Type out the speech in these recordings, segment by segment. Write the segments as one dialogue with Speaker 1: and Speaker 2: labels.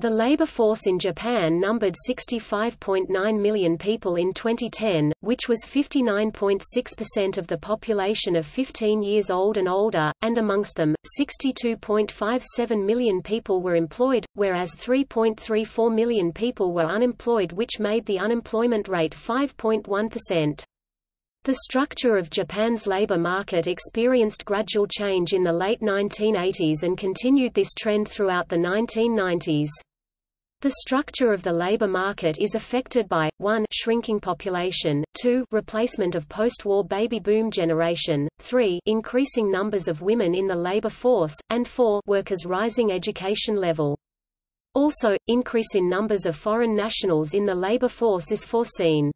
Speaker 1: The labor force in Japan numbered 65.9 million people in 2010, which was 59.6% of the population of 15 years old and older, and amongst them, 62.57 million people were employed, whereas 3.34 million people were unemployed which made the unemployment rate 5.1%. The structure of Japan's labor market experienced gradual change in the late 1980s and continued this trend throughout the 1990s. The structure of the labor market is affected by, 1 shrinking population, 2 replacement of post-war baby boom generation, 3 increasing numbers of women in the labor force, and 4 workers' rising education level. Also, increase in numbers of foreign nationals in the labor force is foreseen.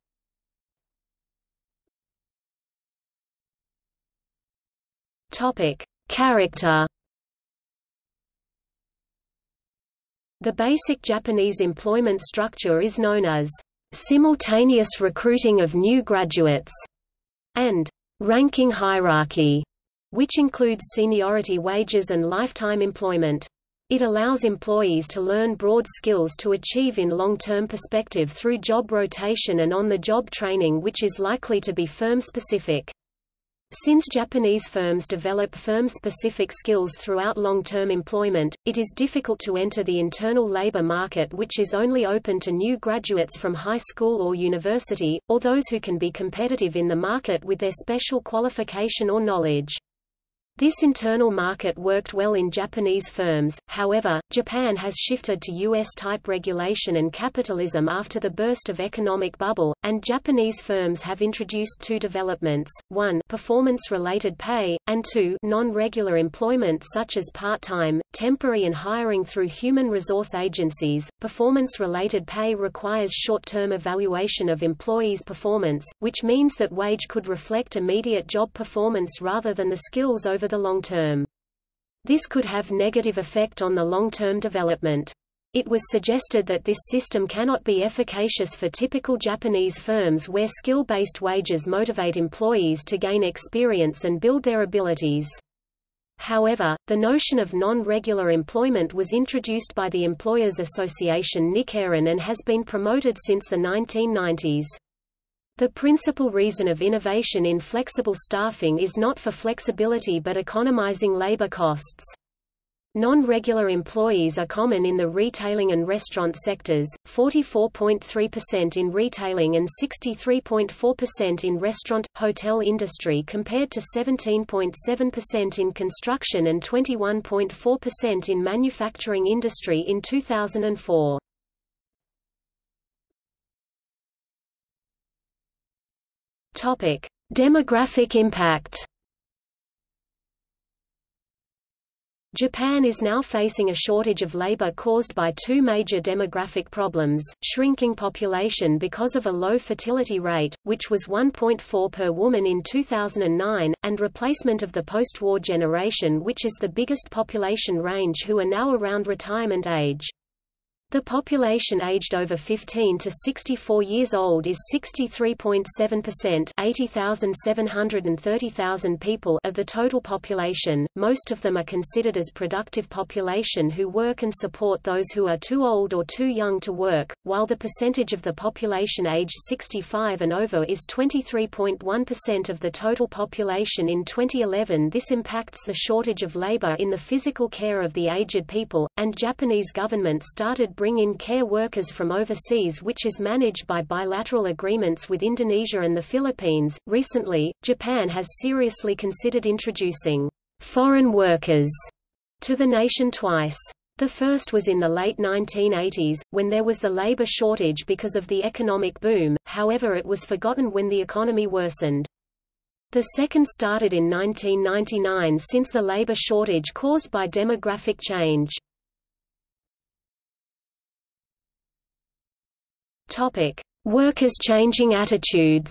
Speaker 1: Topic: Character The basic Japanese employment structure is known as simultaneous recruiting of new graduates and ranking hierarchy, which includes seniority wages and lifetime employment. It allows employees to learn broad skills to achieve in long-term perspective through job rotation and on-the-job training which is likely to be firm-specific. Since Japanese firms develop firm-specific skills throughout long-term employment, it is difficult to enter the internal labor market which is only open to new graduates from high school or university, or those who can be competitive in the market with their special qualification or knowledge. This internal market worked well in Japanese firms, however, Japan has shifted to U.S.-type regulation and capitalism after the burst of economic bubble, and Japanese firms have introduced two developments, one performance-related pay, and two non-regular employment such as part-time, temporary and hiring through human resource agencies. Performance-related pay requires short-term evaluation of employees' performance, which means that wage could reflect immediate job performance rather than the skills over over the long term. This could have negative effect on the long-term development. It was suggested that this system cannot be efficacious for typical Japanese firms where skill-based wages motivate employees to gain experience and build their abilities. However, the notion of non-regular employment was introduced by the Employers Association Nikkeiren and has been promoted since the 1990s. The principal reason of innovation in flexible staffing is not for flexibility but economizing labor costs. Non-regular employees are common in the retailing and restaurant sectors, 44.3% in retailing and 63.4% in restaurant, hotel industry compared to 17.7% in construction and 21.4% in manufacturing industry in 2004. Topic: Demographic impact. Japan is now facing a shortage of labor caused by two major demographic problems, shrinking population because of a low fertility rate, which was 1.4 per woman in 2009, and replacement of the post-war generation which is the biggest population range who are now around retirement age. The population aged over 15 to 64 years old is 63.7% 80,730,000 people of the total population, most of them are considered as productive population who work and support those who are too old or too young to work, while the percentage of the population aged 65 and over is 23.1% of the total population. In 2011 this impacts the shortage of labor in the physical care of the aged people, and Japanese government started bring in care workers from overseas which is managed by bilateral agreements with Indonesia and the Philippines. Recently, Japan has seriously considered introducing foreign workers to the nation twice. The first was in the late 1980s, when there was the labor shortage because of the economic boom, however it was forgotten when the economy worsened. The second started in 1999 since the labor shortage caused by demographic change. Topic: Workers changing attitudes.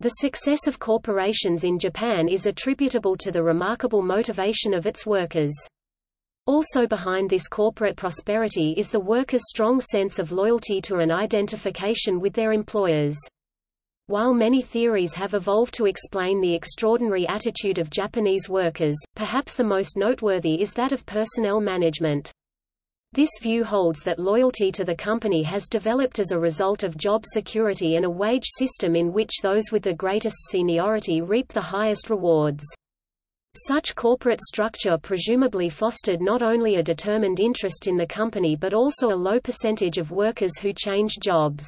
Speaker 1: The success of corporations in Japan is attributable to the remarkable motivation of its workers. Also behind this corporate prosperity is the workers' strong sense of loyalty to an identification with their employers. While many theories have evolved to explain the extraordinary attitude of Japanese workers, perhaps the most noteworthy is that of personnel management. This view holds that loyalty to the company has developed as a result of job security and a wage system in which those with the greatest seniority reap the highest rewards. Such corporate structure presumably fostered not only a determined interest in the company but also a low percentage of workers who changed jobs.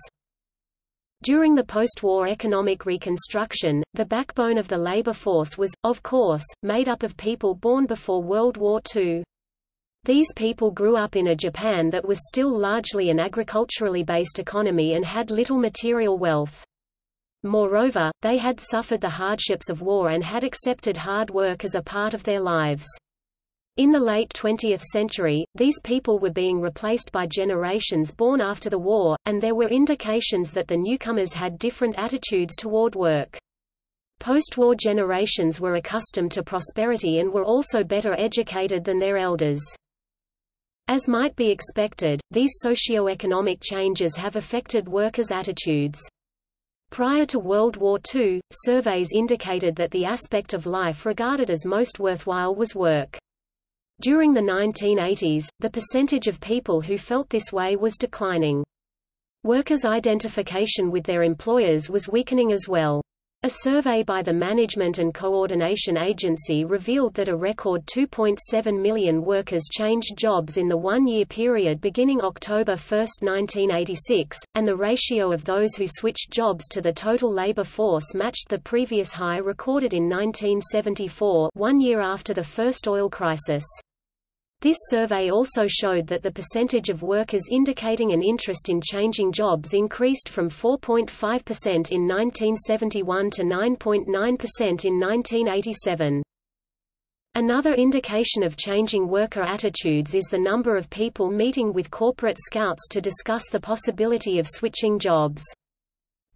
Speaker 1: During the post-war economic reconstruction, the backbone of the labor force was, of course, made up of people born before World War II. These people grew up in a Japan that was still largely an agriculturally based economy and had little material wealth. Moreover, they had suffered the hardships of war and had accepted hard work as a part of their lives. In the late 20th century, these people were being replaced by generations born after the war, and there were indications that the newcomers had different attitudes toward work. Post-war generations were accustomed to prosperity and were also better educated than their elders. As might be expected, these socio-economic changes have affected workers' attitudes. Prior to World War II, surveys indicated that the aspect of life regarded as most worthwhile was work. During the 1980s, the percentage of people who felt this way was declining. Workers' identification with their employers was weakening as well. A survey by the Management and Coordination Agency revealed that a record 2.7 million workers changed jobs in the one-year period beginning October 1, 1986, and the ratio of those who switched jobs to the total labor force matched the previous high recorded in 1974 one year after the first oil crisis. This survey also showed that the percentage of workers indicating an interest in changing jobs increased from 4.5% in 1971 to 9.9% in 1987. Another indication of changing worker attitudes is the number of people meeting with corporate scouts to discuss the possibility of switching jobs.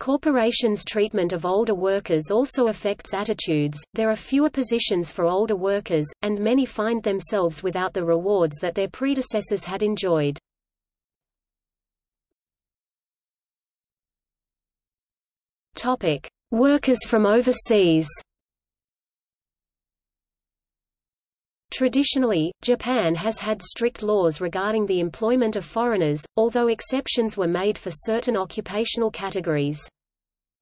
Speaker 1: Corporations' treatment of older workers also affects attitudes, there are fewer positions for older workers, and many find themselves without the rewards that their predecessors had enjoyed. Topic. Workers from overseas Traditionally, Japan has had strict laws regarding the employment of foreigners, although exceptions were made for certain occupational categories.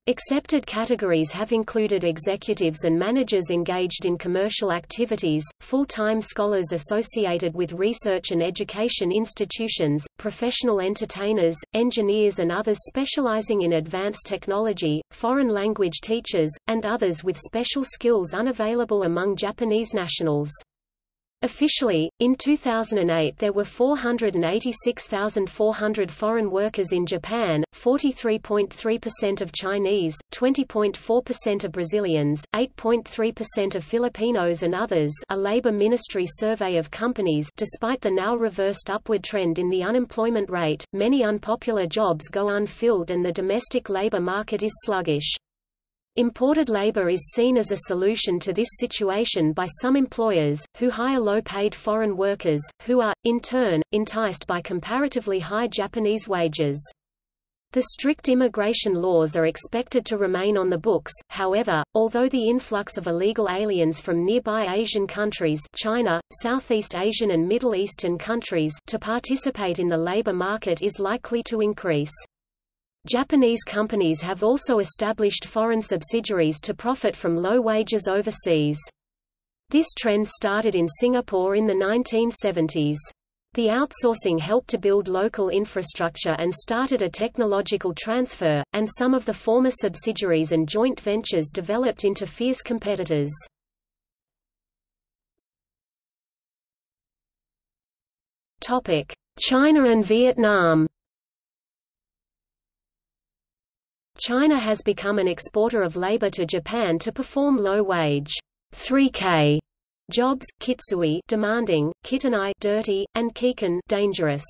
Speaker 1: Accepted categories have included executives and managers engaged in commercial activities, full-time scholars associated with research and education institutions, professional entertainers, engineers and others specializing in advanced technology, foreign language teachers, and others with special skills unavailable among Japanese nationals. Officially, in 2008 there were 486,400 foreign workers in Japan, 43.3% of Chinese, 20.4% of Brazilians, 8.3% of Filipinos and others a Labor Ministry survey of companies despite the now reversed upward trend in the unemployment rate, many unpopular jobs go unfilled and the domestic labor market is sluggish. Imported labor is seen as a solution to this situation by some employers, who hire low-paid foreign workers, who are, in turn, enticed by comparatively high Japanese wages. The strict immigration laws are expected to remain on the books, however, although the influx of illegal aliens from nearby Asian countries China, Southeast Asian and Middle Eastern countries to participate in the labor market is likely to increase. Japanese companies have also established foreign subsidiaries to profit from low wages overseas. This trend started in Singapore in the 1970s. The outsourcing helped to build local infrastructure and started a technological transfer, and some of the former subsidiaries and joint ventures developed into fierce competitors. China and Vietnam China has become an exporter of labor to Japan to perform low-wage 3K jobs, kitsui demanding, kitanai dirty, and kiken dangerous.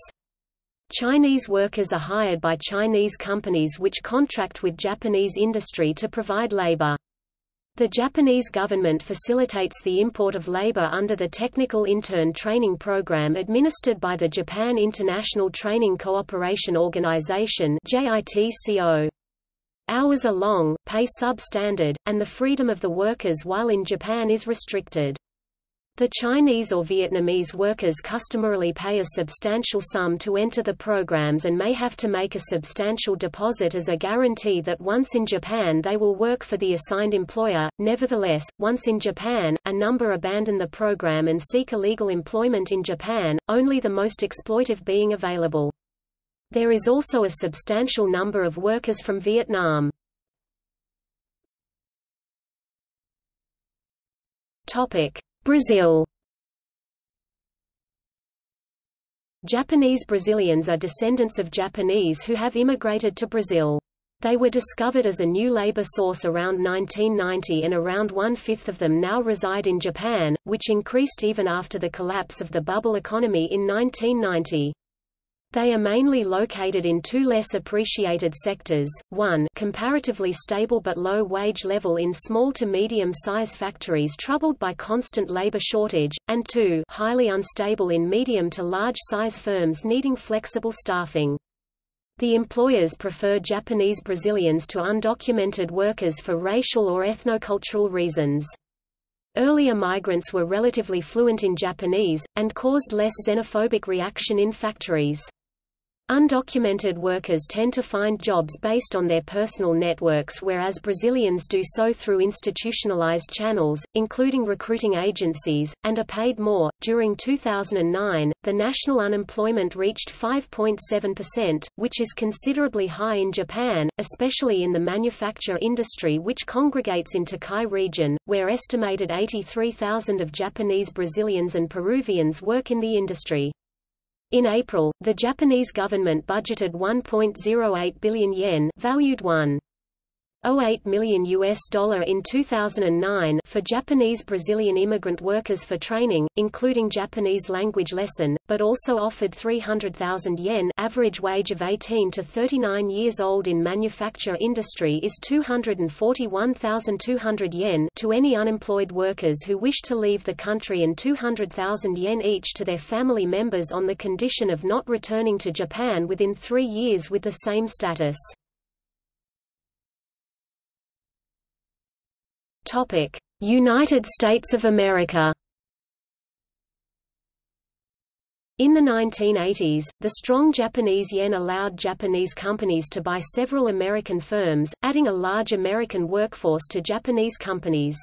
Speaker 1: Chinese workers are hired by Chinese companies which contract with Japanese industry to provide labor. The Japanese government facilitates the import of labor under the Technical Intern Training Program administered by the Japan International Training Cooperation Organization JITCO. Hours are long, pay substandard, and the freedom of the workers while in Japan is restricted. The Chinese or Vietnamese workers customarily pay a substantial sum to enter the programs and may have to make a substantial deposit as a guarantee that once in Japan they will work for the assigned employer. Nevertheless, once in Japan, a number abandon the program and seek illegal employment in Japan, only the most exploitive being available. There is also a substantial number of workers from Vietnam. Brazil Japanese Brazilians are descendants of Japanese who have immigrated to Brazil. They were discovered as a new labor source around 1990 and around one-fifth of them now reside in Japan, which increased even after the collapse of the bubble economy in 1990. They are mainly located in two less appreciated sectors, one comparatively stable but low wage level in small to medium-size factories troubled by constant labor shortage, and two highly unstable in medium to large-size firms needing flexible staffing. The employers prefer Japanese Brazilians to undocumented workers for racial or ethnocultural reasons. Earlier migrants were relatively fluent in Japanese, and caused less xenophobic reaction in factories. Undocumented workers tend to find jobs based on their personal networks whereas Brazilians do so through institutionalized channels, including recruiting agencies, and are paid more. During 2009, the national unemployment reached 5.7%, which is considerably high in Japan, especially in the manufacture industry which congregates in Tokai region, where estimated 83,000 of Japanese Brazilians and Peruvians work in the industry. In April, the Japanese government budgeted 1.08 billion yen valued 1. 0.08 million US dollar in 2009 for Japanese Brazilian immigrant workers for training, including Japanese language lesson, but also offered 300,000 yen average wage of 18 to 39 years old in manufacture industry is 241,200 yen to any unemployed workers who wish to leave the country and 200,000 yen each to their family members on the condition of not returning to Japan within three years with the same status. United States of America. In the 1980s, the strong Japanese yen allowed Japanese companies to buy several American firms, adding a large American workforce to Japanese companies.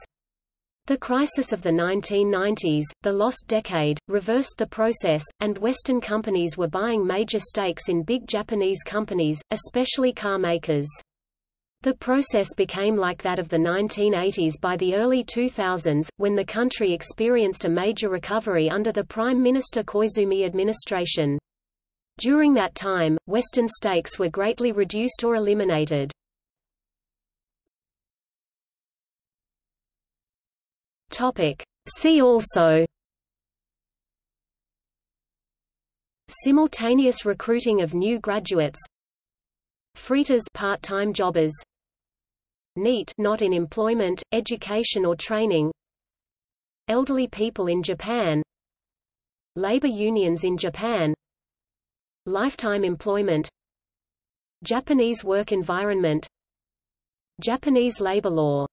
Speaker 1: The crisis of the 1990s, the lost decade, reversed the process, and Western companies were buying major stakes in big Japanese companies, especially car makers. The process became like that of the 1980s by the early 2000s, when the country experienced a major recovery under the Prime Minister Koizumi administration. During that time, Western stakes were greatly reduced or eliminated. See also Simultaneous recruiting of new graduates Freeters part-time jobbers. NEET not in employment, education or training. Elderly people in Japan. Labor unions in Japan. Lifetime employment. Japanese work environment. Japanese labor law